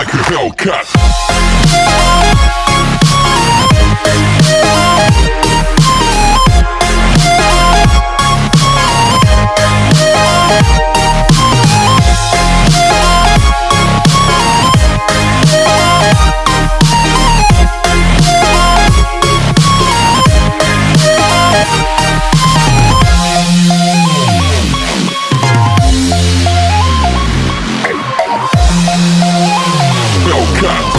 like a Hellcat. Welcome